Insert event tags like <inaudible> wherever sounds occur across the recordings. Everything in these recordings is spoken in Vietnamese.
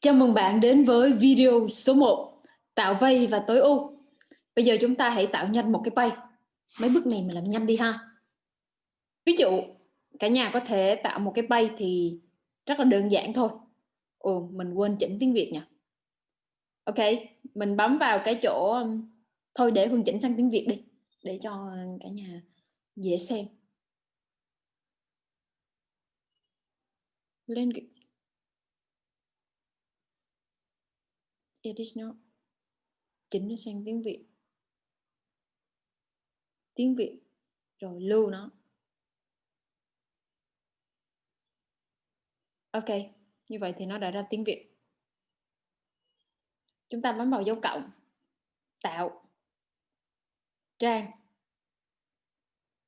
Chào mừng bạn đến với video số 1 Tạo vây và tối ưu. Bây giờ chúng ta hãy tạo nhanh một cái vây Mấy bước này mình làm nhanh đi ha. Ví dụ, cả nhà có thể tạo một cái vây thì rất là đơn giản thôi. Ồ, mình quên chỉnh tiếng Việt nhỉ. Ok, mình bấm vào cái chỗ um, Thôi để Hương chỉnh sang tiếng Việt đi, Để cho cả nhà dễ xem. Lên edit nó chỉnh nó sang tiếng Việt. Tiếng Việt, rồi lưu nó. Ok, như vậy thì nó đã ra tiếng Việt. Chúng ta bấm vào dấu cộng, tạo, trang.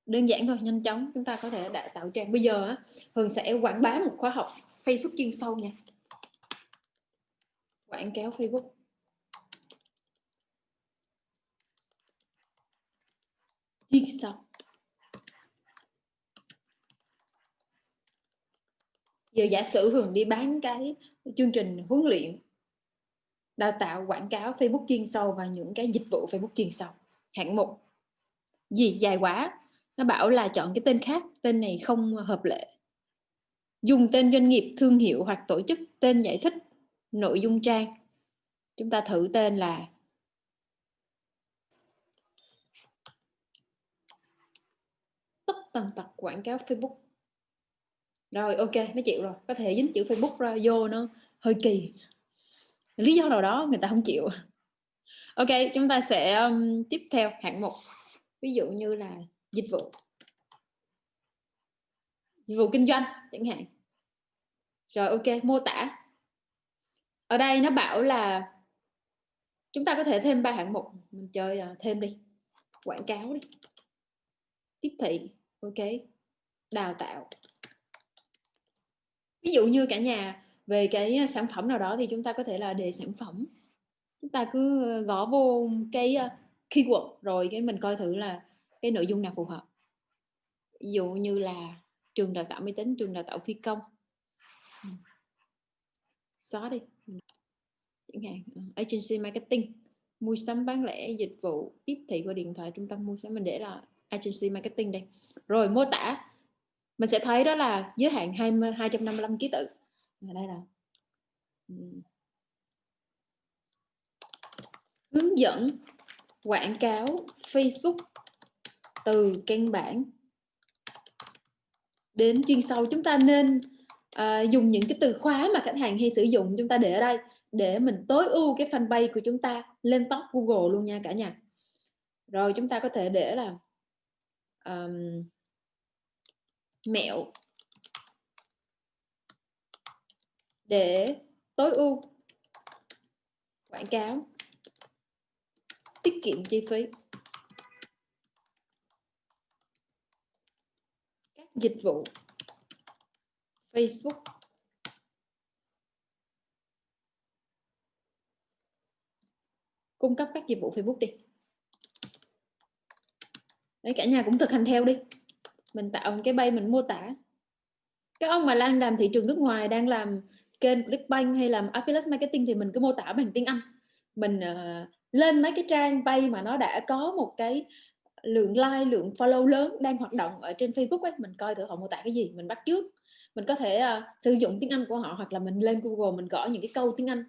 Đơn giản thôi, nhanh chóng. Chúng ta có thể đã tạo trang. Bây giờ Hường sẽ quảng bá một khóa học Facebook chuyên sâu nha quảng cáo Facebook. Chuyên sâu giờ giả sử Hường đi bán cái chương trình huấn luyện, đào tạo, quảng cáo Facebook chuyên sâu và những cái dịch vụ Facebook chuyên sâu hạng mục. Gì? Dài quá. Nó bảo là chọn cái tên khác. Tên này không hợp lệ. Dùng tên doanh nghiệp thương hiệu hoặc tổ chức tên giải thích nội dung trang. Chúng ta thử tên là tất tần tật quảng cáo Facebook. Rồi ok nó chịu rồi. Có thể dính chữ Facebook ra vô nó hơi kỳ. Lý do nào đó người ta không chịu. Ok chúng ta sẽ um, tiếp theo hạng mục. Ví dụ như là dịch vụ. Dịch vụ kinh doanh chẳng hạn. Rồi ok mô tả ở đây nó bảo là chúng ta có thể thêm ba hạng mục. Mình chơi uh, thêm đi. Quảng cáo đi. Tiếp thị. Ok. Đào tạo. Ví dụ như cả nhà về cái sản phẩm nào đó thì chúng ta có thể là đề sản phẩm. Chúng ta cứ ờ, gõ vô cái ờ, keyword rồi cái mình coi thử là cái nội dung nào phù hợp. Ví dụ như là trường đào tạo máy tính trường đào tạo phi công. Ừ. Xóa đi chẳng hạn ờ, agency marketing mua sắm bán lẻ dịch vụ tiếp thị qua điện thoại trung tâm mua sắm mình để là agency marketing đây. Rồi mô tả mình sẽ thấy đó là giới hạn 20, 255 ký tự. Và đây là hướng dẫn quảng cáo Facebook từ căn bản đến chuyên sâu. Chúng ta nên à, dùng những cái từ khóa mà khách hàng hay sử dụng chúng ta để ở đây để mình tối ưu cái fanpage của chúng ta lên top Google luôn nha cả nhà. Rồi chúng ta có thể để là um, mẹo để tối ưu quảng cáo tiết kiệm chi phí. Các dịch vụ Facebook. Cung cấp các dịch vụ Facebook đi. Đấy cả nhà cũng thực hành theo đi. Mình tạo một cái bay mình mô tả. Các ông mà đang làm thị trường nước ngoài đang làm kênh Clickbank hay làm affiliate marketing thì mình cứ mô tả bằng tiếng Anh. Mình uh, lên mấy cái trang bay mà nó đã có một cái lượng like lượng follow lớn đang hoạt động ở trên Facebook ấy mình coi thử họ mô tả cái gì mình bắt trước mình có thể uh, sử dụng tiếng Anh của họ hoặc là mình lên Google mình gõ những cái câu tiếng Anh.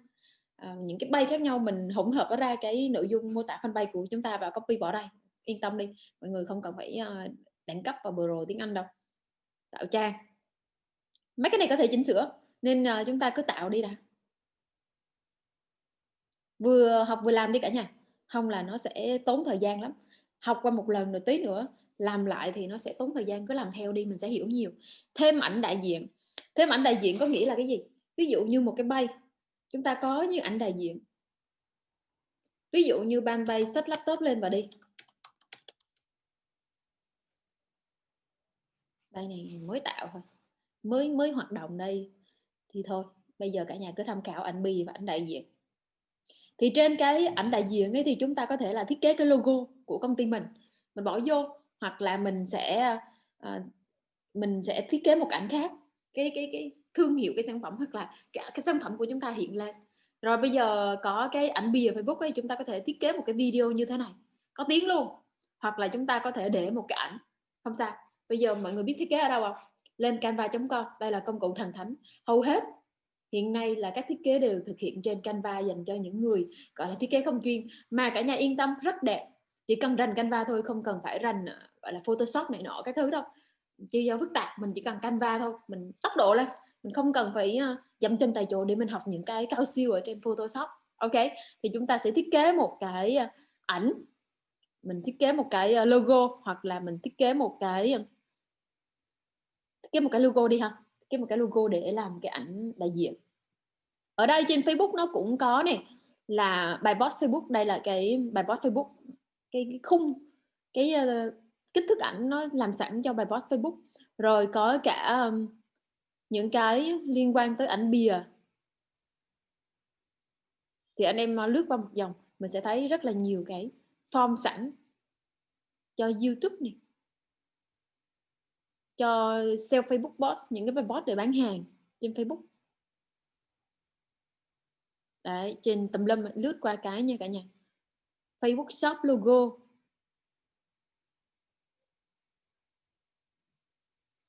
Uh, những cái bay khác nhau mình hỗn hợp ra cái nội dung mô tả fanpage của chúng ta và copy bỏ đây yên tâm đi mọi người không cần phải uh, đẳng cấp và pro tiếng Anh đâu. Tạo trang. Mấy cái này có thể chỉnh sửa nên uh, chúng ta cứ tạo đi đã. Vừa học vừa làm đi cả nhà. Không là nó sẽ tốn thời gian lắm. Học qua một lần rồi tí nữa làm lại thì nó sẽ tốn thời gian, cứ làm theo đi, mình sẽ hiểu nhiều. Thêm ảnh đại diện. Thêm ảnh đại diện có nghĩa là cái gì? Ví dụ như một cái bay, chúng ta có như ảnh đại diện. Ví dụ như ban bay sách laptop lên và đi. Đây này mới tạo thôi. Mới mới hoạt động đây thì thôi. Bây giờ cả nhà cứ tham khảo ảnh bì và ảnh đại diện. Thì trên cái ảnh đại diện ấy thì chúng ta có thể là thiết kế cái logo của công ty mình. Mình bỏ vô hoặc là mình sẽ uh, mình sẽ thiết kế một ảnh khác cái cái cái thương hiệu cái sản phẩm hoặc là cái, cái sản phẩm của chúng ta hiện lên. Rồi bây giờ có cái ảnh bìa Facebook ấy chúng ta có thể thiết kế một cái video như thế này có tiếng luôn. Hoặc là chúng ta có thể để một cái ảnh không sao. Bây giờ mọi người biết thiết kế ở đâu không? Lên canva.com đây là công cụ thần thánh. Hầu hết hiện nay là các thiết kế đều thực hiện trên Canva dành cho những người gọi là thiết kế không chuyên. Mà cả nhà yên tâm rất đẹp. Chỉ cần rành Canva thôi không cần phải rành ờ, gọi là Photoshop này nọ cái thứ đâu chưa do phức tạp mình chỉ cần Canva thôi mình tốc độ lên. Mình không cần phải ờ, dậm chân tại chỗ để mình học những cái cao siêu ở trên Photoshop. Ok thì chúng ta sẽ thiết kế một cái ờ, ảnh. Mình thiết kế một cái ờ, logo hoặc là mình thiết kế một cái thiết kế một cái logo đi ha. Thiết kế một cái logo để làm cái ảnh đại diện. Ở đây trên Facebook nó cũng có này là bài post Facebook. Đây là cái bài post Facebook. Cái, cái khung cái kích thước ảnh nó làm sẵn cho bài post Facebook. Rồi có cả um, những cái liên quan tới ảnh bìa. Thì anh em uh, lướt qua một dòng mình sẽ thấy rất là nhiều cái form sẵn cho YouTube này. Cho sell Facebook post những cái bài bot để bán hàng trên Facebook. Đấy trên tầm lâm lướt qua cái nha cả nhà. Facebook shop logo.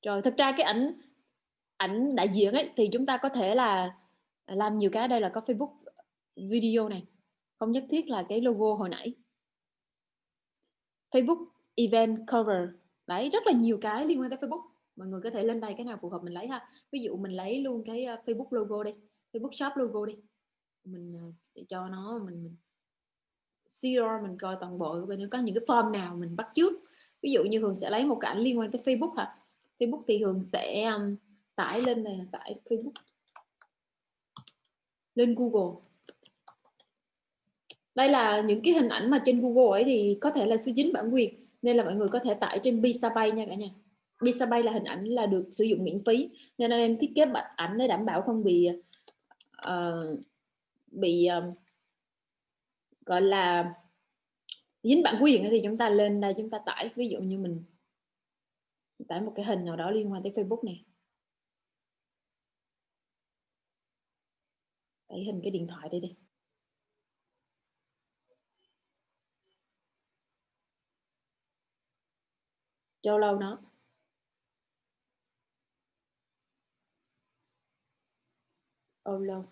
Rồi thực ra cái ảnh ảnh đại diện ấy thì chúng ta có thể là làm nhiều cái. Đây là có Facebook video này. Không nhất thiết là cái logo hồi nãy. Facebook event cover. Đấy rất là nhiều cái liên quan tới Facebook. Mọi người có thể lên đây cái nào phù hợp mình lấy ha. Ví dụ mình lấy luôn cái ờ, Facebook logo đi. Facebook shop logo đi. Mình ờ, để cho nó mình, mình zero mình coi toàn bộ coi nó có những cái form nào mình bắt trước ví dụ như thường sẽ lấy một cái ảnh liên quan tới Facebook hả? Facebook thì thường sẽ um, tải lên này tải Facebook. Lên Google. Đây là những cái hình ảnh mà trên Google ấy thì có thể là sử dính bản quyền nên là mọi người có thể tải trên Pixabay nha cả nhà. Pixabay là hình ảnh là được sử dụng miễn phí nên anh em thiết kế bản ảnh để đảm bảo không bị uh, bị um, gọi là dính bản quyền thì chúng ta lên đây chúng ta tải. Ví dụ như mình tải một cái hình nào đó liên quan tới Facebook này tải hình cái điện thoại đây đi. Cho lâu nó. Ôm lâu.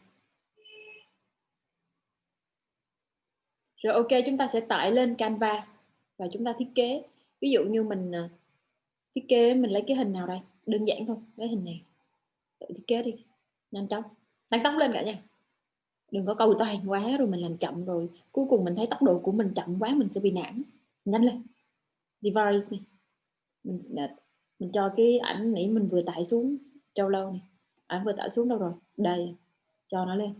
Rồi ok, chúng ta sẽ tải lên Canva và chúng ta thiết kế. Ví dụ như mình à, thiết kế mình lấy cái hình nào đây? Đơn giản thôi, lấy hình này. Tự thiết kế đi, nhanh chóng. Tăng tốc lên cả nha đừng có cầu toàn quá rồi mình làm chậm rồi. Cuối cùng mình thấy tốc độ của mình chậm quá, mình sẽ bị nản. Nhanh lên. Device này. Mình à, mình cho cái ảnh nãy mình vừa tải xuống trâu lâu này. Ảnh vừa tải xuống đâu rồi? Đây. Cho nó lên.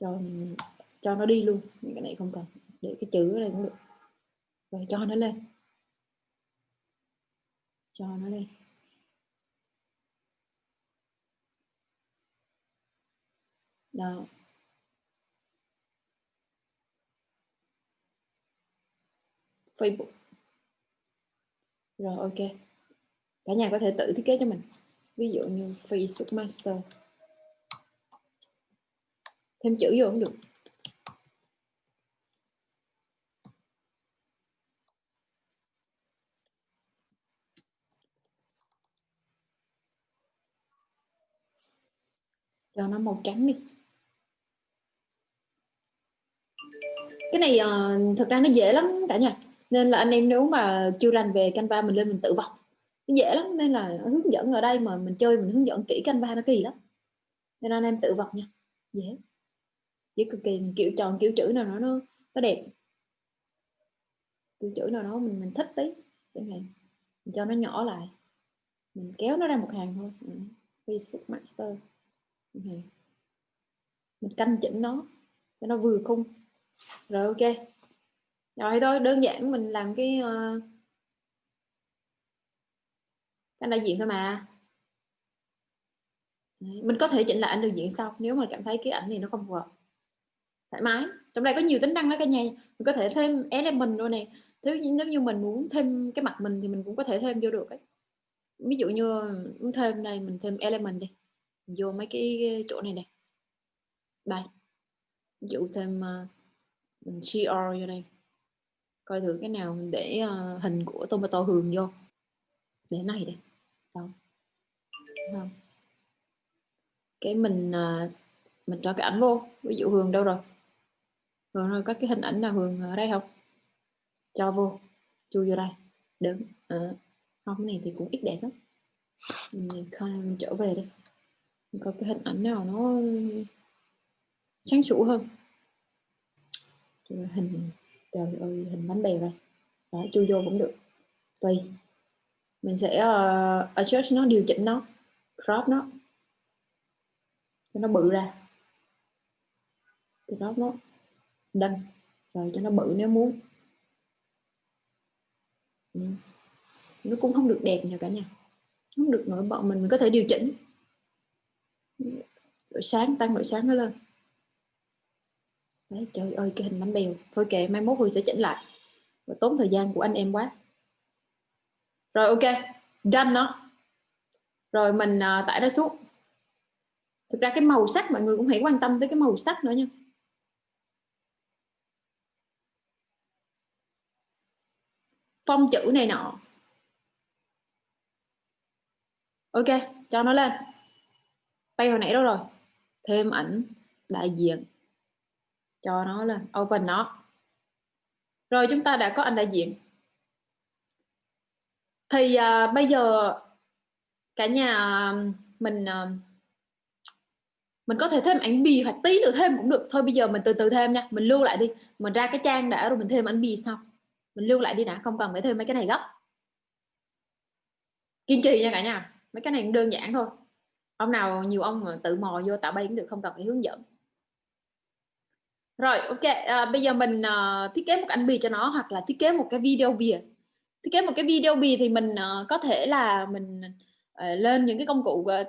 Cho cho nó đi luôn. Cái này không cần. Để cái chữ ở đây cũng được rồi cho nó lên. Cho nó lên. Đó. Facebook. Rồi, ok. Cả nhà có thể tự thiết kế cho mình. Ví dụ như Facebook Master. Thêm chữ vô cũng được. Cho nó màu trắng đi. Cái này ờ, uh, thực ra nó dễ lắm cả nhà. Nên là anh em nếu mà chưa rành về Canva mình lên mình tự vọc nó dễ lắm nên là hướng dẫn ở đây mà mình chơi mình hướng dẫn kỹ Canva nó kỳ lắm. Nên anh em tự vọc nha. Dễ. Dễ cực kỳ. Kiểu tròn kiểu chữ nào nó nó, nó đẹp. Kiểu chữ nào đó mình mình thích tí. Chẳng hạn mình cho nó nhỏ lại. Mình kéo nó ra một hàng thôi. Ừ. Master. Ừ. mình canh chỉnh nó cho nó vừa khung. Rồi ok. Rồi thôi đơn giản mình làm cái uh, cái đại diện thôi mà. Mình có thể chỉnh lại ảnh đại diện sau nếu mà cảm thấy cái ảnh này nó không phù hợp. Thoải mái. Trong đây có nhiều tính năng đó cả nhà. Mình có thể thêm element luôn này nếu, nếu như mình muốn thêm cái mặt mình thì mình cũng có thể thêm vô được ấy. Ví dụ như muốn thêm này mình thêm element đi vô mấy cái chỗ này này. Đây. Ví dụ thêm uh, mình gr vô đây. Coi thử cái nào mình để uh, hình của tomato hường vô. Để này đây. Không? Cái mình uh, mình cho cái ảnh vô. Ví dụ hường đâu rồi? Hường rồi có cái hình ảnh nào hường ở đây không? Cho vô. Chui vô đây. Đứng. À, không cái này thì cũng ít đẹp lắm. Mình mình trở về đây có cái hình ảnh nào nó sáng sủa hơn? Hình trời ơi hình bánh bèo đây. Đó chui vô cũng được. Tùy. Mình sẽ uh, adjust nó điều chỉnh nó crop nó. Cho nó bự ra. Crop nó đâm rồi cho nó bự nếu muốn. Ừ. nó cũng không được đẹp nha cả nhà. Không được nổi bật mình, mình có thể điều chỉnh độ sáng tăng độ sáng nó lên. Đấy trời ơi cái hình bánh bèo. Thôi kệ mai mốt Hương sẽ chỉnh lại. Và tốn thời gian của anh em quá. Rồi ok. Done nó rồi mình uh, tải nó xuống thực ra cái màu sắc mọi người cũng hãy quan tâm tới cái màu sắc nữa nha. Phong chữ này nọ. Ok cho nó lên tay hồi nãy đâu rồi. Thêm ảnh đại diện cho nó lên. Open nó. Rồi chúng ta đã có ảnh đại diện. Thì uh, bây giờ cả nhà à, mình uh, mình có thể thêm ảnh bì hoặc tí nữa thêm cũng được. Thôi bây giờ mình từ từ thêm nha. Mình lưu lại đi. Mình ra cái trang đã rồi mình thêm ảnh bì xong mình lưu lại đi đã. Không cần phải thêm mấy cái này gấp. Kiên trì nha cả nhà. Mấy cái này cũng đơn giản thôi ông nào nhiều ông mà tự mò vô tạo bay cũng được không cần phải hướng dẫn. Rồi ok à, bây giờ mình uh, thiết kế một ảnh bì cho nó hoặc là thiết kế một cái video bìa. Thiết kế một cái video bì thì mình uh, có thể là mình uh, lên những cái công cụ uh,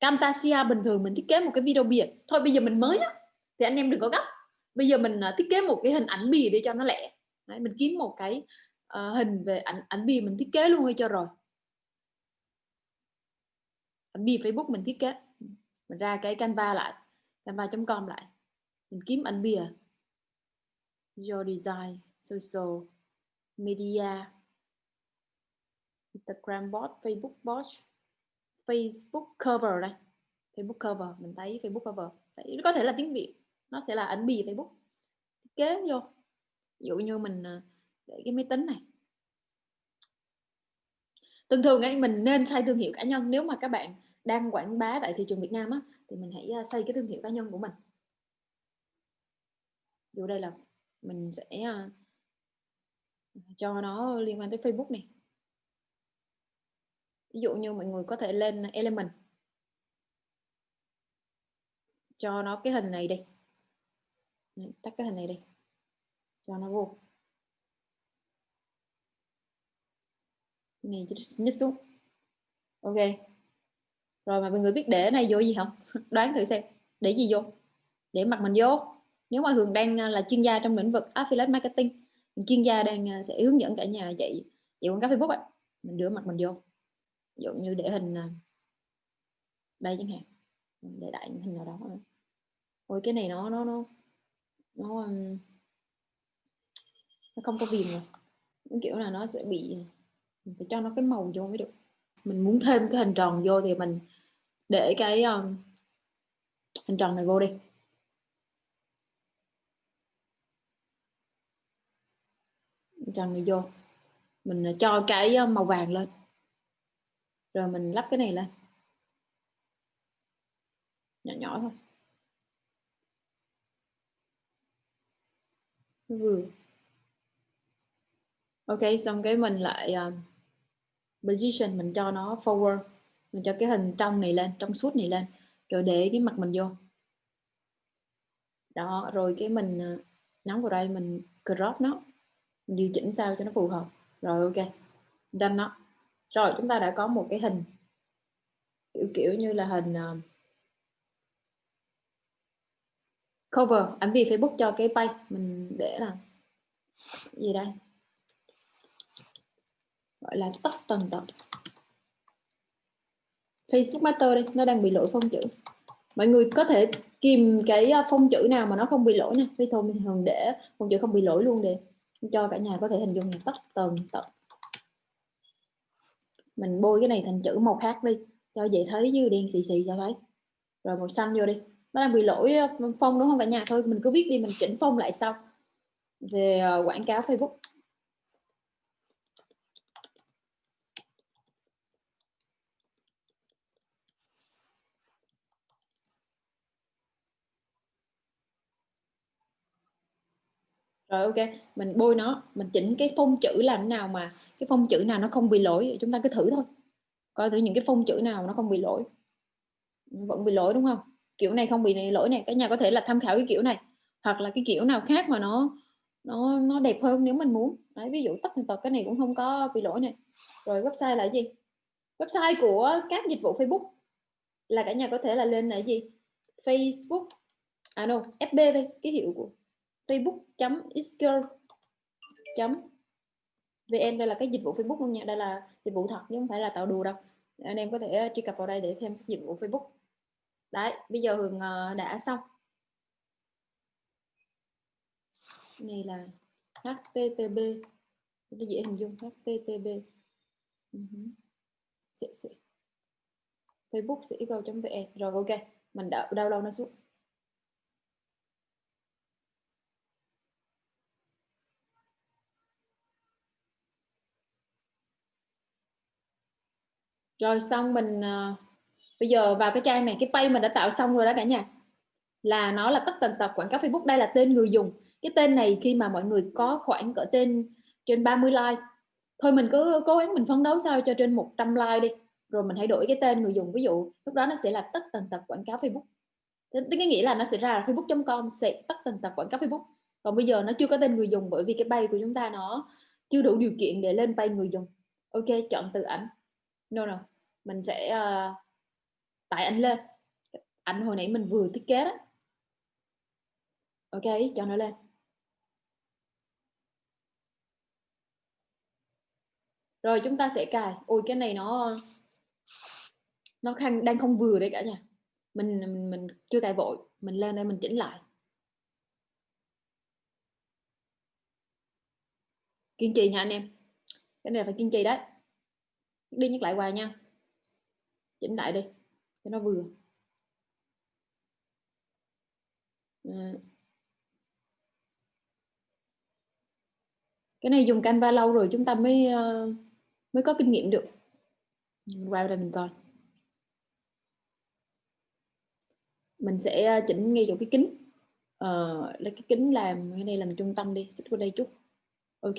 Camtasia bình thường mình thiết kế một cái video bìa. Thôi bây giờ mình mới á thì anh em đừng có gấp. Bây giờ mình uh, thiết kế một cái hình ảnh bìa để cho nó lẻ. Đấy, mình kiếm một cái uh, hình về ảnh ảnh bìa mình thiết kế luôn đi cho rồi ảnh bìa Facebook mình thiết kế. Mình ra cái Canva lại canva.com lại. Mình kiếm ảnh bìa. Your design social media Instagram bot Facebook bot Facebook cover đây. Facebook cover mình thấy Facebook cover. Đấy, có thể là tiếng Việt nó sẽ là ảnh bìa Facebook. Thiết kế vô. Ví dụ như mình ờ, để cái máy tính này thường thường ấy, mình nên xây thương hiệu cá nhân. Nếu mà các bạn đang quảng bá tại thị trường Việt Nam á, thì mình hãy à, xây cái thương hiệu cá nhân của mình. Dù đây là mình sẽ à, cho nó liên quan tới Facebook này. Ví dụ như mọi người có thể lên element. Cho nó cái hình này đi. Tắt cái hình này đi. Cho nó vô. Này nhích xuống. Ok. Rồi mà mọi người biết để này vô gì không? <laughs> Đoán thử xem. Để gì vô? Để mặt mình vô. Nếu mà Hường đang à, là chuyên gia trong lĩnh vực affiliate marketing chuyên gia đang à, sẽ hướng dẫn cả nhà dạy chị quảng cáo Facebook ấy. mình đưa mặt mình vô. Ví dụ như để hình à, đây chẳng hạn. Để đại hình nào đó. Ôi, cái này nó nó nó nó nó không có viền rồi. Kiểu là nó sẽ bị mình phải cho nó cái màu vô mới được. Mình muốn thêm cái hình tròn vô thì mình để cái um, hình tròn này vô đi. Hình tròn này vô. Mình à, cho cái à, màu vàng lên. Rồi mình lắp cái này lên. Nhỏ nhỏ thôi. Vừa. Ok xong cái mình lại uh, position mình cho nó forward mình cho cái hình trong này lên trong suốt này lên rồi để cái mặt mình vô. Đó rồi cái mình à, uh, nhấn vào đây mình crop nó mình điều chỉnh sao cho nó phù hợp. Rồi ok done nó. Rồi chúng ta đã có một cái hình kiểu kiểu như là hình uh, cover ảnh vì Facebook cho cái page mình để là gì đây? Gọi là tất tần tật. Facebook Master đây, nó đang bị lỗi phông chữ. Mọi người có thể kìm cái à, phông chữ nào mà nó không bị lỗi nha. Vì thôi, mình thường để phông chữ không bị lỗi luôn để cho cả nhà có thể hình dung là tất tần tật. mình bôi cái này thành chữ màu khác đi, cho dễ thấy như đen xì xì cho thấy rồi màu xanh vô đi. Nó đang bị lỗi à, phông đúng không cả nhà? Thôi, mình cứ viết đi, mình chỉnh phông lại sau. Về à, quảng cáo Facebook. Rồi ok. Mình bôi nó mình chỉnh cái phông chữ làm nào mà cái phông chữ nào nó không bị lỗi chúng ta cứ thử thôi. Coi thử những cái phông chữ nào nó không bị lỗi. Vẫn bị lỗi đúng không? Kiểu này không bị lỗi này cả nhà có thể là tham khảo cái kiểu này. Hoặc là cái kiểu nào khác mà nó nó nó đẹp hơn nếu mình muốn. Đấy, ví dụ tất tật cái này cũng không có bị lỗi này. Rồi website là gì? Website của các dịch vụ Facebook. Là cả nhà có thể là lên là gì? Facebook à no FB thôi ký hiệu của facebook.isgirl.vn đây là cái dịch vụ Facebook luôn nha. Đây là dịch vụ thật chứ không phải là tạo đùa đâu. Anh em có thể ờ, truy cập vào đây để thêm dịch vụ Facebook. Đấy, bây giờ Hường ờ, đã xong. Này là http rất dễ hình dung? Http uh -huh. Facebook sẽ vn. Rồi, ok. Mình đã download nó xuống. Rồi xong mình uh, bây giờ vào cái trang này cái page mình đã tạo xong rồi đó cả nhà. Là nó là tất tần tật quảng cáo Facebook đây là tên người dùng. Cái tên này khi mà mọi người có khoảng cỡ tên trên 30 like. Thôi mình cứ cố gắng mình phấn đấu sao cho trên 100 like đi. Rồi mình hãy đổi cái tên người dùng. Ví dụ lúc đó nó sẽ là tất tần tật quảng cáo Facebook. Tức cái nghĩa là nó sẽ ra là facebook.com sẽ tất tần tật quảng cáo Facebook. Còn bây giờ nó chưa có tên người dùng bởi vì cái bay của chúng ta nó chưa đủ điều kiện để lên bay người dùng. Ok chọn từ ảnh. No no mình sẽ uh, tải ảnh lên. Ảnh hồi nãy mình vừa thiết kế đó. Ok cho nó lên. Rồi chúng ta sẽ cài. Ôi cái này nó nó khăn đang không vừa đấy cả nhà. Mình mình, mình chưa cài vội. Mình lên đây mình chỉnh lại. Kiên trì nha anh em. Cái này phải kiên trì đấy. Đi nhắc lại hoài nha chỉnh lại đi cho nó vừa. À. cái này dùng Canva lâu rồi chúng ta mới uh, mới có kinh nghiệm được. Qua đây mình coi. Mình sẽ ờ, chỉnh ngay chỗ cái kính. Uh, lấy cái kính làm cái này làm trung tâm đi xích qua đây chút. Ok.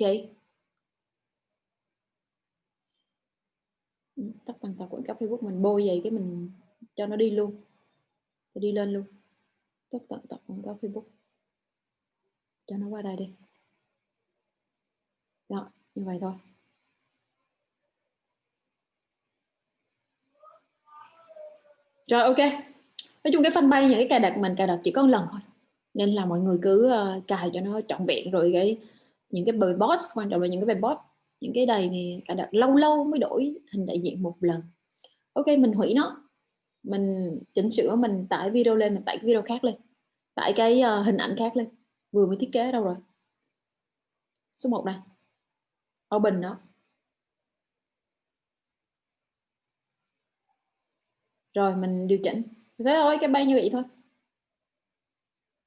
Tắt bằng tài quảng cáo Facebook mình bôi vậy cái mình cho nó đi luôn. Đi lên luôn. Tắt tận tập quảng cáo Facebook. Cho nó qua đây đi. Đó, như vậy thôi. Rồi, ok. Nói chung cái fanpage những cái cài đặt mình, cài đặt chỉ có một lần thôi. Nên là mọi người cứ ờ, cài cho nó trọn vẹn rồi cái những cái bài boss quan trọng là những cái bài boss những cái đầy thì cài đặt lâu lâu mới đổi hình đại diện một lần. Ok mình hủy nó. Mình chỉnh sửa mình tải video lên mình tải cái video khác lên. Tải cái uh, hình ảnh khác lên. Vừa mới thiết kế đâu rồi? Số 1 này open nó rồi mình điều chỉnh. Thế thôi cái bay như vậy thôi.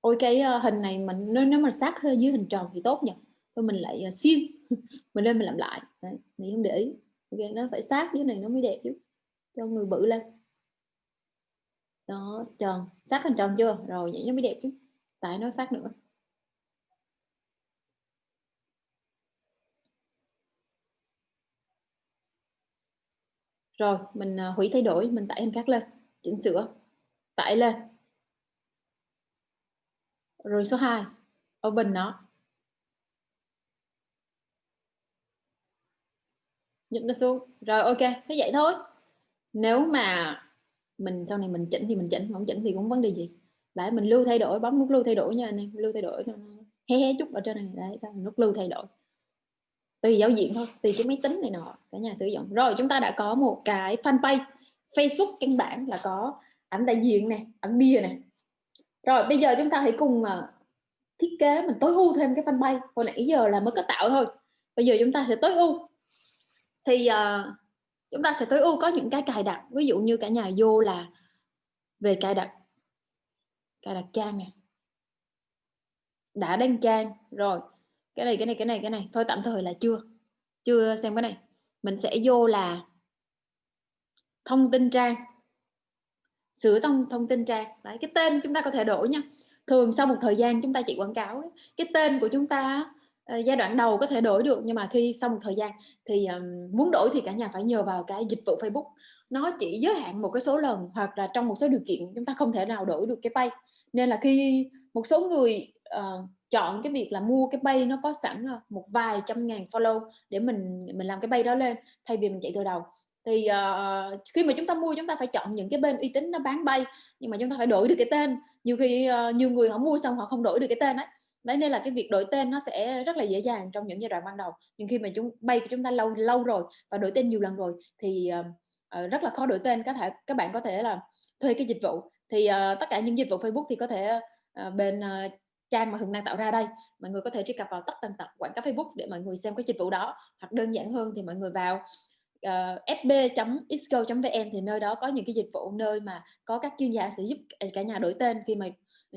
Ôi cái uh, hình này mình nếu, nếu mà sát dưới hình tròn thì tốt nhỉ. Thôi mình lại uh, siêu. <laughs> mình lên mình làm lại. Đấy, mình không để ý. Okay, nó phải sát dưới này nó mới đẹp chứ cho người bự lên. Đó tròn. Sát hình tròn chưa? Rồi vậy nó mới đẹp chứ. Tại nó phát nữa. Rồi mình à, hủy thay đổi. Mình tải hình khác lên. Chỉnh sửa. Tải lên. Rồi số 2 open nó. Nhấp nó xuống. Rồi, ok, thế vậy thôi. Nếu mà mình, sau này mình chỉnh thì mình chỉnh, không chỉnh thì cũng vấn đề gì. Lại mình lưu thay đổi, bấm nút lưu thay đổi nha anh em, lưu thay đổi hé hé chút ở trên này, đấy nút lưu thay đổi. Tùy giao diện thôi, tùy cái máy tính này nọ, cả nhà sử dụng. Rồi, chúng ta đã có một cái fanpage, Facebook căn bản là có ảnh đại diện này ảnh bia này rồi, bây giờ chúng ta hãy cùng ờ, thiết kế mình tối ưu thêm cái fanpage. Hồi nãy giờ là mới có tạo thôi. Bây giờ chúng ta sẽ tối ưu thì uh, chúng ta sẽ tối ưu có những cái cài đặt ví dụ như cả nhà vô là về cài đặt cài đặt trang này đã đăng trang rồi cái này cái này cái này cái này thôi tạm thời là chưa chưa xem cái này. Mình sẽ vô là thông tin trang sửa thông thông tin trang. Đấy cái tên chúng ta có thể đổi nha. Thường sau một thời gian chúng ta chỉ quảng cáo cái tên của chúng ta Ờ, giai đoạn đầu có thể đổi được nhưng mà khi sau một thời gian thì um, muốn đổi thì cả nhà phải nhờ vào cái dịch vụ Facebook. Nó chỉ giới hạn một cái số lần hoặc là trong một số điều kiện chúng ta không thể nào đổi được cái pay. Nên là khi một số người uh, chọn cái việc là mua cái bay nó có sẵn ờ, một vài trăm ngàn follow để mình mình làm cái bay đó lên thay vì mình chạy từ đầu. Thì uh, khi mà chúng ta mua chúng ta phải chọn những cái bên uy tín nó bán bay nhưng mà chúng ta phải đổi được cái tên. Nhiều khi uh, nhiều người họ mua xong họ không đổi được cái tên ấy đấy nên là cái việc đổi tên nó sẽ rất là dễ dàng trong những giai đoạn ban đầu. Nhưng khi mà chúng bay của chúng ta lâu lâu rồi và đổi tên nhiều lần rồi thì uh, rất là khó đổi tên. Có thể các bạn có thể là thuê cái dịch vụ thì uh, tất cả những dịch vụ Facebook thì có thể uh, bên uh, trang mà Hường đang tạo ra đây. Mọi người có thể truy cập vào tất tần tật quảng cáo Facebook để mọi người xem cái dịch vụ đó. Hoặc đơn giản hơn thì mọi người vào uh, fb.isco.vn thì nơi đó có những cái dịch vụ nơi mà có các chuyên gia sẽ giúp cả nhà đổi tên khi mà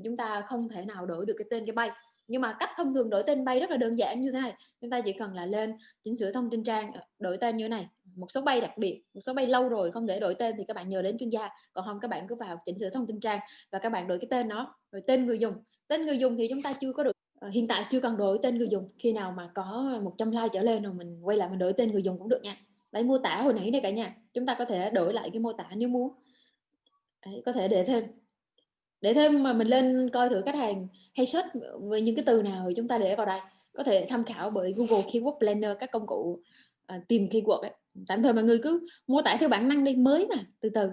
chúng ta không thể nào đổi được cái tên cái bay nhưng mà cách thông thường đổi tên bay rất là đơn giản như thế này. Chúng ta chỉ cần là lên chỉnh sửa thông tin trang ờ, đổi tên như thế này. Một số bay đặc biệt một số bay lâu rồi không để đổi tên thì các bạn nhờ đến chuyên gia. Còn không các bạn cứ vào chỉnh sửa thông tin trang và các bạn đổi cái tên nó rồi tên người dùng. Tên người dùng thì chúng ta chưa có được ờ, hiện tại chưa cần đổi tên người dùng. Khi nào mà có 100 like trở lên rồi mình quay lại mình đổi tên người dùng cũng được nha. Lấy mô tả hồi nãy đây cả nhà. Chúng ta có thể đổi lại cái mô tả nếu muốn. Đấy, có thể để thêm để thêm mà mình lên coi thử khách hàng hay search về những cái từ nào thì chúng ta để vào đây. Có thể tham khảo bởi Google Keyword Planner các công cụ à, tìm keyword ấy. tạm thời mọi người cứ mô tả theo bản năng đi mới mà từ từ.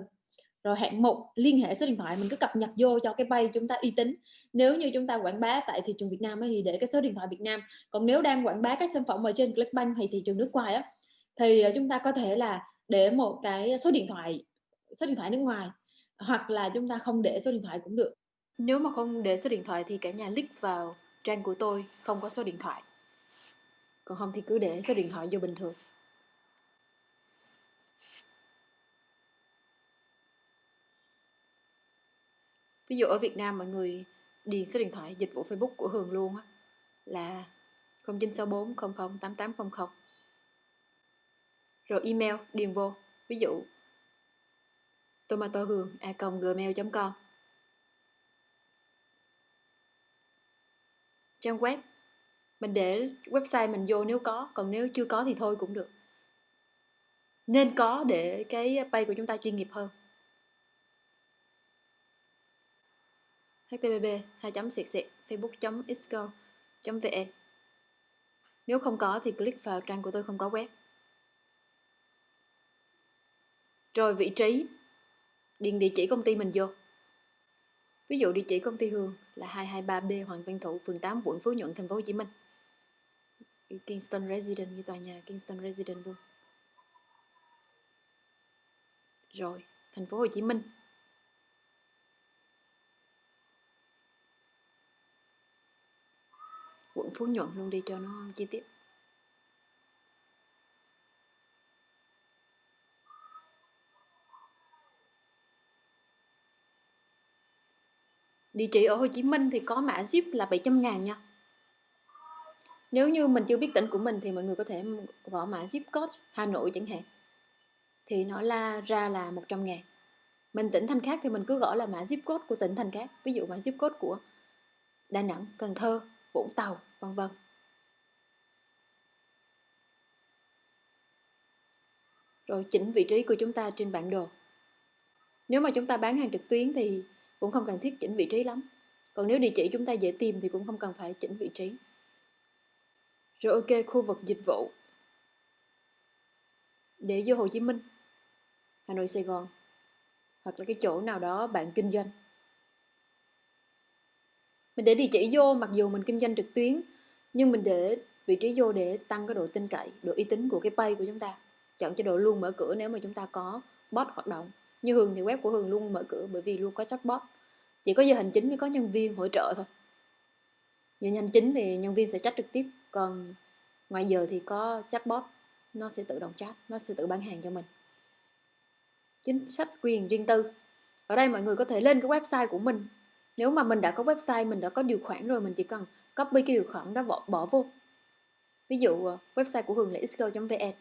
Rồi hạng mục liên hệ số điện thoại mình cứ cập nhật vô cho cái bay chúng ta uy tín. Nếu như chúng ta quảng bá tại thị trường Việt Nam ấy, thì để cái số điện thoại Việt Nam. Còn nếu đang quảng bá các sản phẩm ở trên Clickbank hay thị trường nước ngoài á thì à, chúng ta có thể là để một cái số điện thoại số điện thoại nước ngoài hoặc là chúng ta không để số điện thoại cũng được. Nếu mà không để số điện thoại thì cả nhà click vào trang của tôi, không có số điện thoại. Còn không thì cứ để số điện thoại vô bình thường. Ví dụ ở Việt Nam mọi người điền số điện thoại dịch vụ Facebook của Hường luôn á, là 0964 00 8800 rồi email điền vô. Ví dụ tomato hường a gmail.com trang web. Mình để website mình vô nếu có còn nếu chưa có thì thôi cũng được. Nên có để cái page của chúng ta chuyên nghiệp hơn. Http 2 xịt xịt facebook xgo vn. Nếu không có thì click vào trang của tôi không có web. Rồi vị trí, điền địa chỉ công ty mình vô. Ví dụ địa chỉ công ty Hương là 223B Hoàng Văn Thụ, phường 8, quận Phú Nhuận, thành phố Hồ Chí Minh. Kingston Resident như tòa nhà Kingston Resident luôn. Rồi, thành phố Hồ Chí Minh. quận Phú Nhuận luôn đi cho nó chi tiết Địa chỉ ở Hồ Chí Minh thì có mã zip là 700 ngàn nha Nếu như mình chưa biết tỉnh của mình thì mọi người có thể gõ mã zip code Hà Nội chẳng hạn Thì nó la ra là 100 ngàn Mình tỉnh thành khác thì mình cứ gõ là mã zip code của tỉnh thành khác Ví dụ mã zip code của Đà Nẵng, Cần Thơ, Vũng Tàu, vân vân. Rồi chỉnh vị trí của chúng ta trên bản đồ. Nếu mà chúng ta bán hàng trực tuyến thì cũng không cần thiết chỉnh vị trí lắm. Còn nếu địa chỉ chúng ta dễ tìm thì cũng không cần phải chỉnh vị trí. Rồi ok, khu vực dịch vụ. Để vô Hồ Chí Minh, Hà Nội, Sài Gòn hoặc là cái chỗ nào đó bạn kinh doanh mình để địa chỉ vô mặc dù mình kinh doanh trực tuyến nhưng mình để vị trí vô để tăng cái độ tin cậy độ uy tín của cái page của chúng ta chọn chế độ luôn mở cửa nếu mà chúng ta có bot hoạt động như Hường thì web của Hường luôn mở cửa bởi vì luôn có chatbot. Chỉ có giờ hành chính mới có nhân viên hỗ trợ thôi. Giờ hành chính thì nhân viên sẽ chat trực tiếp còn ngoài giờ thì có chatbot nó sẽ tự động chat nó sẽ tự bán hàng cho mình. Chính sách quyền riêng tư. Ở đây mọi người có thể lên cái website của mình. Nếu mà mình đã có website mình đã có điều khoản rồi mình chỉ cần copy cái điều khoản đó bỏ, bỏ vô. Ví dụ ờ, website của hường là xgo.vn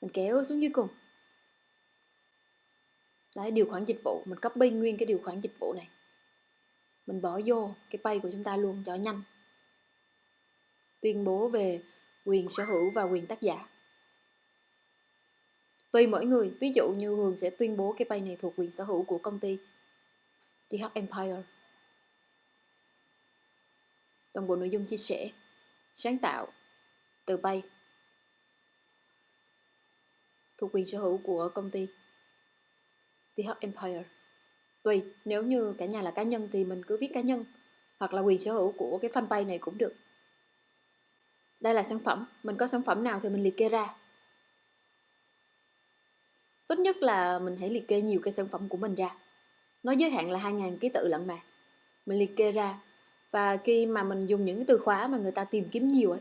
mình kéo xuống dưới cùng đấy, điều khoản dịch vụ. Mình copy nguyên cái điều khoản dịch vụ này. Mình bỏ vô cái pay của chúng ta luôn, cho nhanh. Tuyên bố về quyền sở hữu và quyền tác giả. Tùy mỗi người. Ví dụ như hường sẽ tuyên bố cái pay này thuộc quyền sở hữu của công ty. TH Empire. Toàn bộ nội dung chia sẻ, sáng tạo, từ bay thuộc quyền sở hữu của công ty. TH Empire. Tùy, nếu như cả nhà là cá nhân thì mình cứ viết cá nhân, hoặc là quyền sở hữu của cái fanpage này cũng được. Đây là sản phẩm, mình có sản phẩm nào thì mình liệt kê ra. Tốt nhất là mình hãy liệt kê nhiều cái sản phẩm của mình ra. Nó giới hạn là 2.000 ký tự lận mà. Mình liệt kê ra, và khi mà mình dùng những cái từ khóa mà người ta tìm kiếm nhiều ấy,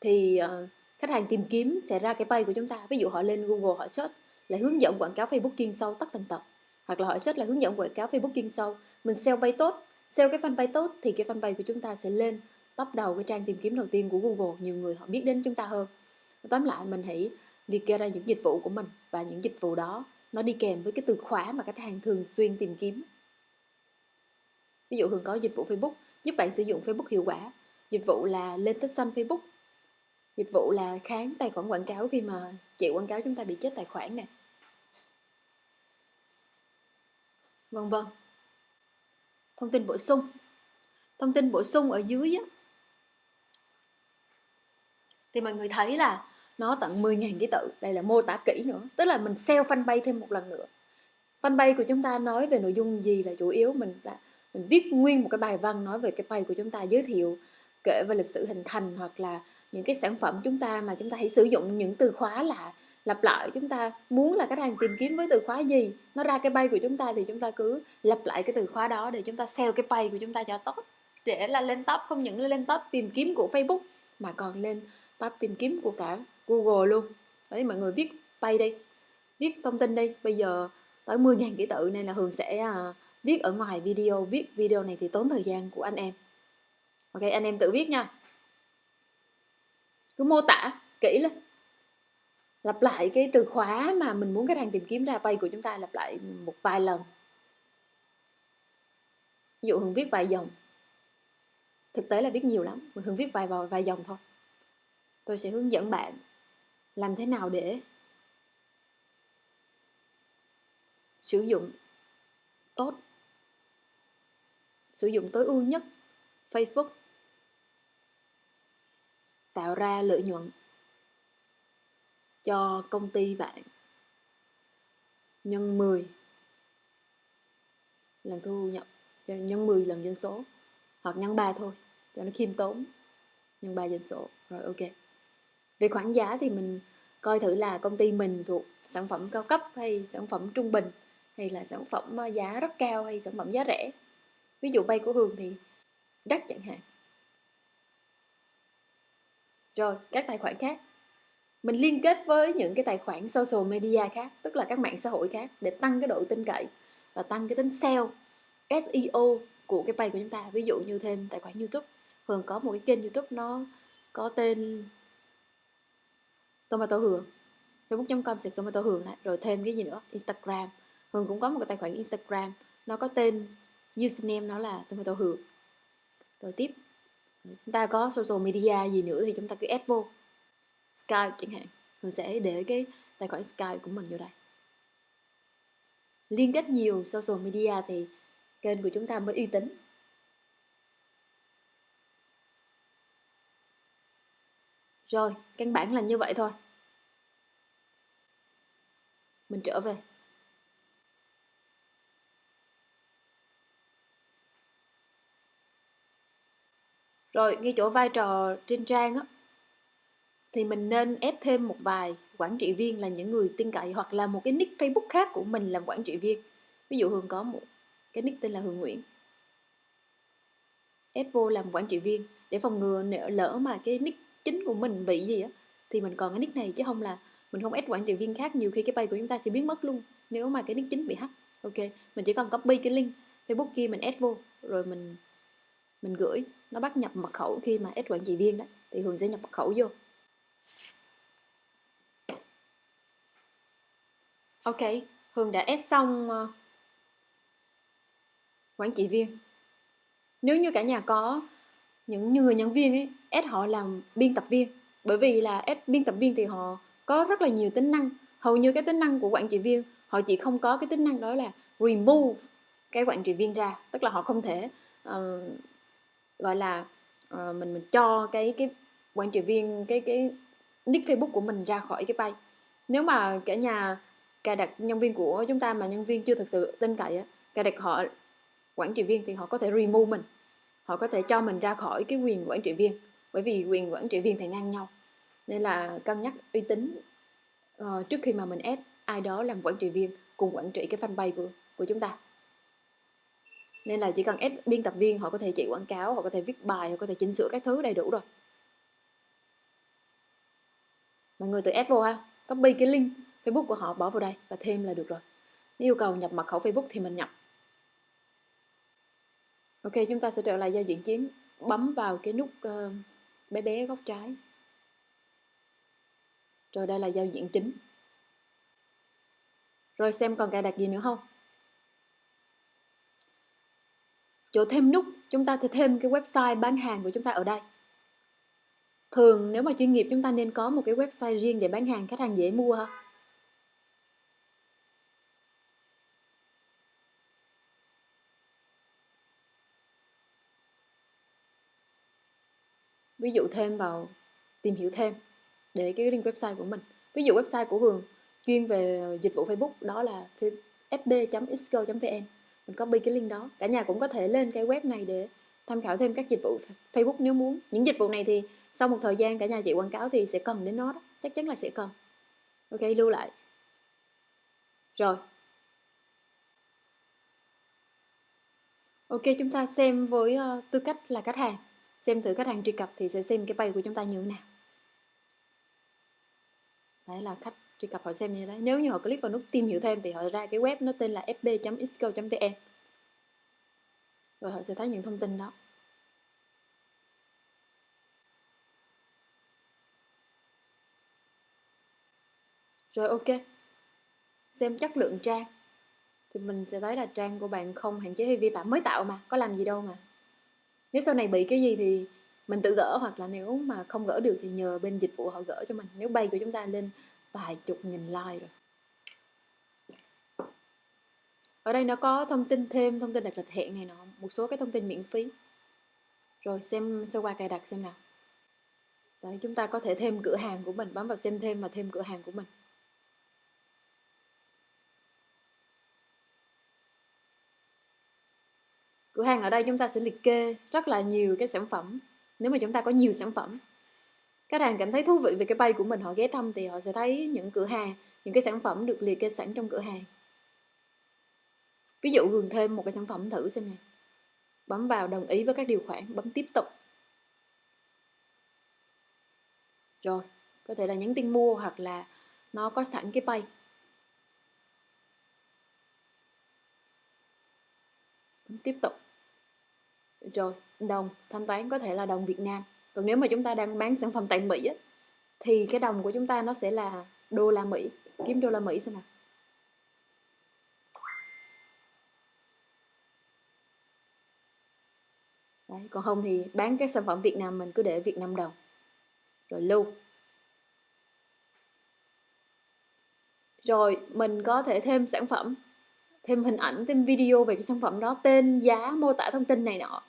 thì ờ, khách hàng tìm kiếm sẽ ra cái page của chúng ta. Ví dụ họ lên Google, họ search là hướng dẫn quảng cáo Facebook chuyên sâu tất tần tật hoặc là họ search là hướng dẫn quảng cáo Facebook chuyên sâu. Mình sell bay tốt, sell cái fanpage tốt thì cái fanpage của chúng ta sẽ lên top đầu cái trang tìm kiếm đầu tiên của Google. Nhiều người họ biết đến chúng ta hơn. Tóm lại, mình hãy liệt kê ra những dịch vụ của mình và những dịch vụ đó nó đi kèm với cái từ khóa mà khách hàng thường xuyên tìm kiếm. Ví dụ thường có dịch vụ Facebook, giúp bạn sử dụng Facebook hiệu quả. Dịch vụ là lên tích xanh Facebook dịch vụ là kháng tài khoản quảng cáo khi mà chịu quảng cáo chúng ta bị chết tài khoản nè. Vân vân. Thông tin bổ sung. Thông tin bổ sung ở dưới á, thì mọi người thấy là nó tận 10.000 ký tự. Đây là mô tả kỹ nữa. Tức là mình sell fanpage thêm một lần nữa. Fanpage của chúng ta nói về nội dung gì là chủ yếu? Mình là mình viết nguyên một cái bài văn nói về cái page của chúng ta giới thiệu kể về lịch sử hình thành hoặc là những cái sản phẩm chúng ta mà chúng ta hãy sử dụng những từ khóa là lặp lại. Chúng ta muốn là khách hàng tìm kiếm với từ khóa gì? Nó ra cái bay của chúng ta thì chúng ta cứ lặp lại cái từ khóa đó để chúng ta sell cái bay của chúng ta cho tốt. Để là lên top, không những lên top tìm kiếm của Facebook, mà còn lên top tìm kiếm của cả Google luôn. Đấy, mọi người viết bay đi, viết thông tin đi. Bây giờ tới 10.000 ký tự nên là Hường sẽ à, viết ở ngoài video. Viết video này thì tốn thời gian của anh em. Ok, anh em tự viết nha cứ mô tả kỹ lên. Lặp lại cái từ khóa mà mình muốn khách hàng tìm kiếm ra page của chúng ta lặp lại một vài lần. Ví dụ hường viết vài dòng. Thực tế là viết nhiều lắm mình hường viết vài vài, vài dòng thôi. Tôi sẽ hướng dẫn bạn làm thế nào để sử dụng tốt sử dụng tối ưu nhất Facebook tạo ra lợi nhuận cho công ty bạn. Nhân 10 lần thu nhập, nhân 10 lần dân số, hoặc nhân 3 thôi, cho nó khiêm tốn. Nhân 3 dân số, rồi ok. Về khoản giá thì mình coi thử là công ty mình thuộc sản phẩm cao cấp hay sản phẩm trung bình, hay là sản phẩm ờ, giá rất cao hay sản phẩm giá rẻ. Ví dụ vay của hường thì đắt chẳng hạn rồi các tài khoản khác. Mình liên kết với những cái tài khoản social media khác, tức là các mạng xã hội khác để tăng cái độ tin cậy và tăng cái tính SEO SEO của cái page của chúng ta. Ví dụ như thêm tài khoản YouTube. Hường có một cái kênh YouTube nó có tên Tomato Hường. Facebook.com sẽ tomato Hường lại, rồi thêm cái gì nữa? Instagram. Hường cũng có một cái tài khoản Instagram, nó có tên username nó là tomato Hường. Rồi tiếp chúng ta có social media gì nữa thì chúng ta cứ add vô. Skype chẳng hạn. Mình sẽ để cái tài khoản Skype của mình vô đây. Liên kết nhiều social media thì kênh của chúng ta mới uy tín. Rồi, căn bản là như vậy thôi. Mình trở về. Rồi, ngay chỗ vai trò trên trang á, thì mình nên ép thêm một vài quản trị viên là những người tin cậy hoặc là một cái nick Facebook khác của mình làm quản trị viên. Ví dụ Hường có một cái nick tên là Hường Nguyễn. Ép vô làm quản trị viên để phòng ngừa nếu lỡ mà cái nick chính của mình bị gì á, thì mình còn cái nick này chứ không là mình không ép quản trị viên khác. Nhiều khi cái page của chúng ta sẽ biến mất luôn nếu mà cái nick chính bị hack. Ok, mình chỉ cần copy cái link facebook kia mình ép vô, rồi mình mình gửi nó bắt nhập mật khẩu khi mà ad quản trị viên đó thì hường sẽ nhập mật khẩu vô. Ok hường đã ép xong ờ, quản trị viên. Nếu như cả nhà có những người nhân viên ấy ép họ làm biên tập viên. Bởi vì là ép biên tập viên thì họ có rất là nhiều tính năng. Hầu như cái tính năng của quản trị viên họ chỉ không có cái tính năng đó là remove cái quản trị viên ra. Tức là họ không thể uh, gọi là uh, mình mình cho cái cái quản trị viên cái cái nick Facebook của mình ra khỏi cái page nếu mà cả nhà cài đặt nhân viên của chúng ta mà nhân viên chưa thực sự tin cậy á cài đặt họ quản trị viên thì họ có thể remove mình. Họ có thể cho mình ra khỏi cái quyền quản trị viên bởi vì quyền quản trị viên thì ngang nhau. Nên là cân nhắc uy tín uh, trước khi mà mình ép ai đó làm quản trị viên cùng quản trị cái fanpage của của chúng ta nên là chỉ cần ép biên tập viên họ có thể chạy quảng cáo họ có thể viết bài họ có thể chỉnh sửa các thứ đầy đủ rồi. Mọi người tự ép vô ha. Copy cái link facebook của họ bỏ vào đây và thêm là được rồi. Nếu yêu cầu nhập mật khẩu facebook thì mình nhập. Ok chúng ta sẽ trở lại giao diện chiến bấm vào cái nút uh, bé bé góc trái. Rồi đây là giao diện chính. Rồi xem còn cài đặt gì nữa không? Chỗ thêm nút, chúng ta sẽ thêm cái website bán hàng của chúng ta ở đây. Thường nếu mà chuyên nghiệp chúng ta nên có một cái website riêng để bán hàng, khách hàng dễ mua ha. Ví dụ thêm vào, tìm hiểu thêm để cái link website của mình. Ví dụ website của Hường chuyên về dịch vụ Facebook, đó là fb.xgo.vn mình copy cái link đó. Cả nhà cũng có thể lên cái web này để tham khảo thêm các dịch vụ Facebook nếu muốn. Những dịch vụ này thì sau một thời gian cả nhà chị quảng cáo thì sẽ cần đến nó đó. Chắc chắn là sẽ cần ok lưu lại. Rồi. Ok chúng ta xem với uh, tư cách là khách hàng. Xem thử khách hàng truy cập thì sẽ xem cái page của chúng ta như thế nào. Đấy là khách truy cập họ xem như thế nếu như họ click vào nút tìm hiểu thêm thì họ ra cái web nó tên là fb.xco.vn rồi họ sẽ thấy những thông tin đó. Rồi ok. Xem chất lượng trang. Thì mình sẽ thấy là trang của bạn không hạn chế hay vi phạm, mới tạo mà, có làm gì đâu mà. Nếu sau này bị cái gì thì mình tự gỡ, hoặc là nếu mà không gỡ được thì nhờ bên dịch vụ họ gỡ cho mình. Nếu bay của chúng ta lên vài chục nghìn like rồi. Ở đây nó có thông tin thêm thông tin đặt lịch hẹn này nọ một số cái thông tin miễn phí. Rồi xem sơ qua cài đặt xem nào. Đấy, chúng ta có thể thêm cửa hàng của mình bấm vào xem thêm và thêm cửa hàng của mình. Cửa hàng ở đây chúng ta sẽ liệt kê rất là nhiều cái sản phẩm. Nếu mà chúng ta có nhiều sản phẩm khách hàng cảm thấy thú vị về cái bay của mình, họ ghé thăm thì họ sẽ thấy những cửa hàng, những cái sản phẩm được liệt kê sẵn trong cửa hàng. Ví dụ gừng thêm một cái sản phẩm thử xem nè. Bấm vào đồng ý với các điều khoản, bấm tiếp tục. Rồi, có thể là nhắn tin mua hoặc là nó có sẵn cái pay bấm tiếp tục. Rồi, đồng, thanh toán có thể là đồng Việt Nam còn nếu mà chúng ta đang bán sản phẩm tại Mỹ á, thì cái đồng của chúng ta nó sẽ là đô la Mỹ. Kiếm đô la Mỹ xem nào. Đấy, còn không thì bán các sản phẩm Việt Nam mình cứ để Việt Nam đồng. Rồi lưu. Rồi mình có thể thêm sản phẩm thêm hình ảnh thêm video về cái sản phẩm đó tên giá mô tả thông tin này nọ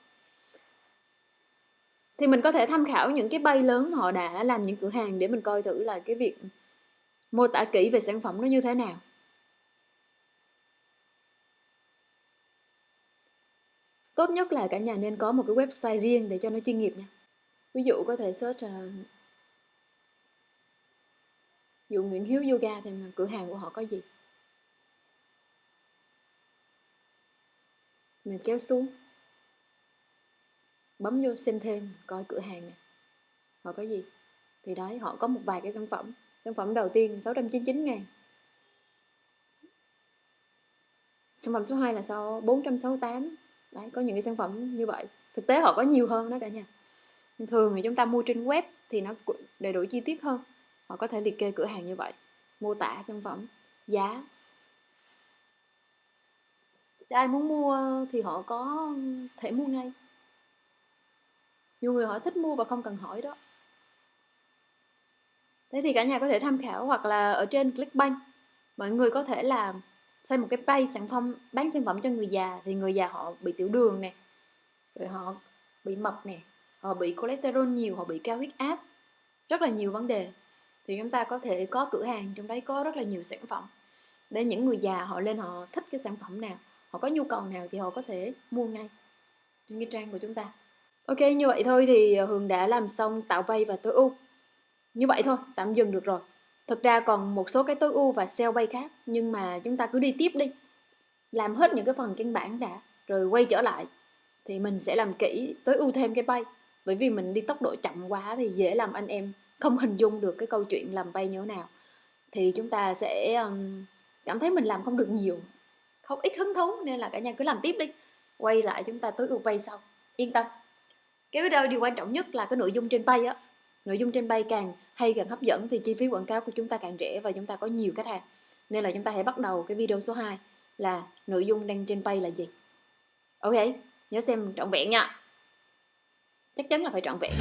thì mình có thể tham khảo những cái bay lớn họ đã làm những cửa hàng để mình coi thử là cái việc mô tả kỹ về sản phẩm nó như thế nào. Tốt nhất là cả nhà nên có một cái website riêng để cho nó chuyên nghiệp nha. Ví dụ có thể search uh, dụ Nguyễn Hiếu Yoga thì cửa hàng của họ có gì? Mình kéo xuống bấm vô xem thêm, coi cửa hàng này họ có gì? Thì đấy, họ có một vài cái sản phẩm. Sản phẩm đầu tiên 699 ngàn. Sản phẩm số 2 là sau 468 đấy, có những cái sản phẩm như vậy. Thực tế họ có nhiều hơn đó cả nhà. Thường thì chúng ta mua trên web thì nó đầy đủ chi tiết hơn. Họ có thể liệt kê cửa hàng như vậy. Mô tả sản phẩm, giá. Ai muốn mua thì họ có thể mua ngay nhiều người họ thích mua và không cần hỏi đó. Thế thì cả nhà có thể tham khảo hoặc là ở trên Clickbank, mọi người có thể làm xây một cái page sản phẩm, bán sản phẩm cho người già thì người già họ bị tiểu đường nè, rồi họ bị mập nè, họ bị cholesterol nhiều, họ bị cao huyết áp, rất là nhiều vấn đề. Thì chúng ta có thể có cửa hàng, trong đấy có rất là nhiều sản phẩm. Để những người già họ lên họ thích cái sản phẩm nào, họ có nhu cầu nào thì họ có thể mua ngay trên cái trang của chúng ta ok như vậy thôi thì ờ, hường đã làm xong tạo bay và tối ưu như vậy thôi tạm dừng được rồi. Thực ra còn một số cái tối ưu và sell bay khác nhưng mà chúng ta cứ đi tiếp đi. Làm hết những cái phần căn bản đã rồi quay trở lại thì mình sẽ làm kỹ tối ưu thêm cái bay. Bởi vì mình đi tốc độ chậm quá thì dễ làm anh em không hình dung được cái câu chuyện làm bay như thế nào. Thì chúng ta sẽ um, cảm thấy mình làm không được nhiều không ít hứng thú nên là cả nhà cứ làm tiếp đi. Quay lại chúng ta tối ưu bay sau. Yên tâm cái đó điều quan trọng nhất là cái nội dung trên bay á. Nội dung trên bay càng hay càng hấp dẫn thì chi phí quảng cáo của chúng ta càng rẻ và chúng ta có nhiều khách hàng. Nên là chúng ta hãy bắt đầu cái video số 2 là nội dung đăng trên bay là gì. Ok, nhớ xem trọn vẹn nha. Chắc chắn là phải trọn vẹn.